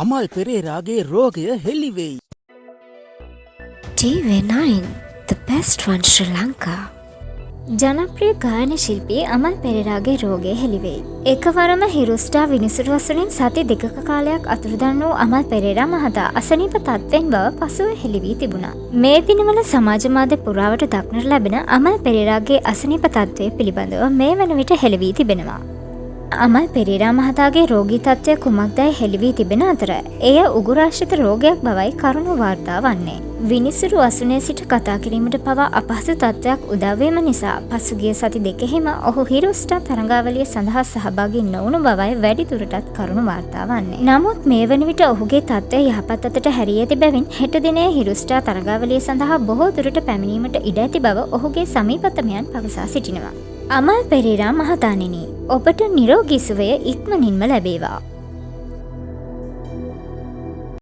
අමල් පෙරේරාගේ රෝගය හෙල්ලිවෙයි. TV9 The best one Sri Lanka ජනප්‍රිය ගායන ශිල්පී අමල් පෙරරාගේ රෝගය හෙළිවෙයි. එකවරම හිරුස්ටා විනිසුරු වසරින් සති දෙකක කාලයක් අතුරුදන් වූ අමල් පෙරේරා මහතා අසනීප තත්ත්වෙන් බව පසුව හෙළිවී තිබුණා. මේ දිනවල සමාජමාධ්‍ය පුරාවට දක්නට ලැබෙන අමල් පෙරේරාගේ අසනීප තත්ත්වය පිළිබඳව මේ වන විට හෙළිවී තිබෙනවා. අමල් පෙරේරා මහතාගේ රෝගී තත්ත්වය කුමක්දැයි හෙළිවී තිබෙන අතර එය උගුරාශ්‍රිත රෝගයක් බවයි කරුණු වාර්තා වන්නේ. විනිසුරු අසුනේ සිට කතා කිරීමට පවා අපහසු තත්ත්වයක් උදවීම නිසා පසුගිය සති දෙකෙහිම ඔහු හිරුස්ටා තරඟාවලිය සඳහා සහභාගි නොවුණු බවයි වැඩිදුරටත් කරුණු වාර්තා වන්නේ. නමුත් මේ වන විට ඔහුගේ තත්ත්වය යහපත් අතට හැරී ඇති බැවින් හෙට දිනේ හිරුස්ටා තරඟාවලිය සඳහා බොහෝ දුරට පැමිණීමට ඉඩ ඇති බව ඔහුගේ සමීපතමයන් පවසා සිටිනවා. අමල් පෙරේරා මහතානෙනි ඔබට නිරෝගිසුවය ඉක්මනින්ම ලැබේවා.